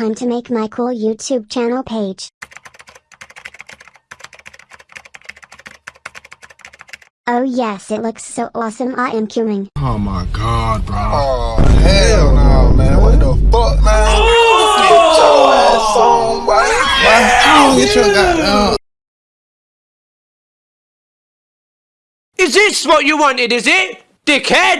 time to make my cool YouTube channel page. Oh yes it looks so awesome I am queuing. Oh my god, bro. Oh, hell no, man. What the fuck, man? Get your ass on, boy. Get your goddamn... Is this what you wanted, is it? Dickhead!